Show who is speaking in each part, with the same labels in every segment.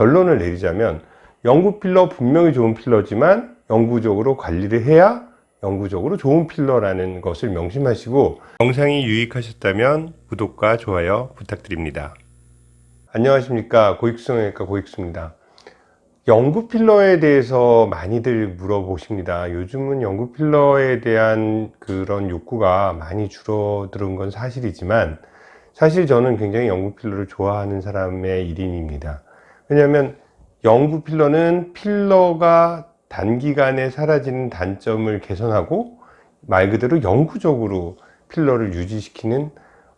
Speaker 1: 결론을 내리자면 영구 필러 분명히 좋은 필러지만 영구적으로 관리를 해야 영구적으로 좋은 필러라는 것을 명심하시고 영상이 유익하셨다면 구독과 좋아요 부탁드립니다. 안녕하십니까 고익성형외과 고익수입니다. 영구 필러에 대해서 많이들 물어보십니다. 요즘은 영구 필러에 대한 그런 욕구가 많이 줄어드는 건 사실이지만 사실 저는 굉장히 영구 필러를 좋아하는 사람의 일인입니다. 왜냐하면 영구 필러는 필러가 단기간에 사라지는 단점을 개선하고 말 그대로 영구적으로 필러를 유지시키는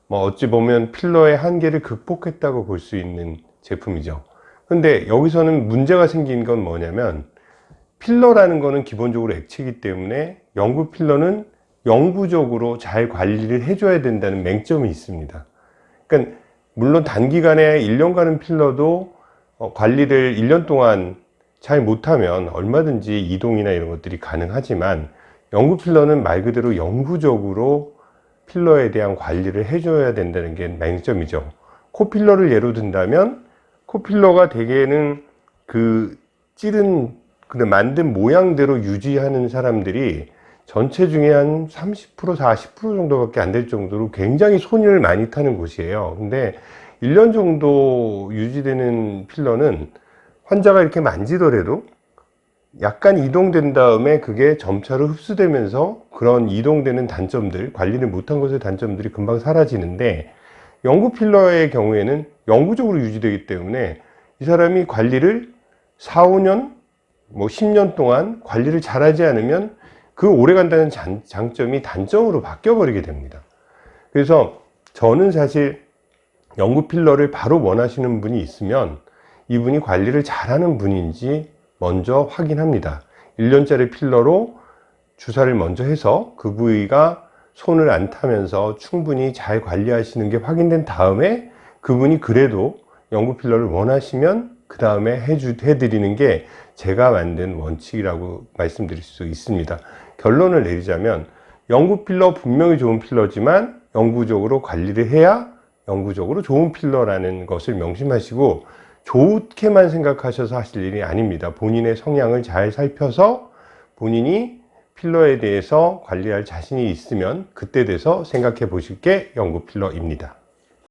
Speaker 1: 뭐 어찌 보면 필러의 한계를 극복했다고 볼 수 있는 제품이죠. 근데 여기서는 문제가 생긴 건 뭐냐면 필러라는 거는 기본적으로 액체이기 때문에 영구 필러는 영구적으로 잘 관리를 해줘야 된다는 맹점이 있습니다. 그러니까 물론 단기간에 1년 가는 필러도 어, 관리를 1년 동안 잘 못하면 얼마든지 이동이나 이런 것들이 가능하지만 영구 필러는 말 그대로 영구적으로 필러에 대한 관리를 해줘야 된다는 게 맹점이죠. 코필러를 예로 든다면 코필러가 대개는 그 찌른 그 만든 모양대로 유지하는 사람들이 전체 중에 한 30% 40% 정도밖에 안 될 정도로 굉장히 손을 많이 타는 곳이에요. 근데 1년 정도 유지되는 필러는 환자가 이렇게 만지더라도 약간 이동된 다음에 그게 점차로 흡수되면서 그런 이동되는 단점들 관리를 못한 것의 단점들이 금방 사라지는데 영구 필러의 경우에는 영구적으로 유지되기 때문에 이 사람이 관리를 4, 5년 뭐 10년 동안 관리를 잘하지 않으면 그 오래 간다는 장점이 단점으로 바뀌어 버리게 됩니다. 그래서 저는 사실 영구 필러를 바로 원하시는 분이 있으면 이분이 관리를 잘하는 분인지 먼저 확인합니다. 1년짜리 필러로 주사를 먼저 해서 그 부위가 손을 안 타면서 충분히 잘 관리하시는 게 확인된 다음에 그분이 그래도 영구 필러를 원하시면 그 다음에 해드리는 게 제가 만든 원칙이라고 말씀드릴 수 있습니다. 결론을 내리자면 영구 필러 분명히 좋은 필러지만 영구적으로 관리를 해야 영구적으로 좋은 필러라는 것을 명심하시고 좋게만 생각하셔서 하실 일이 아닙니다. 본인의 성향을 잘 살펴서 본인이 필러에 대해서 관리할 자신이 있으면 그때 돼서 생각해 보실 게 영구 필러입니다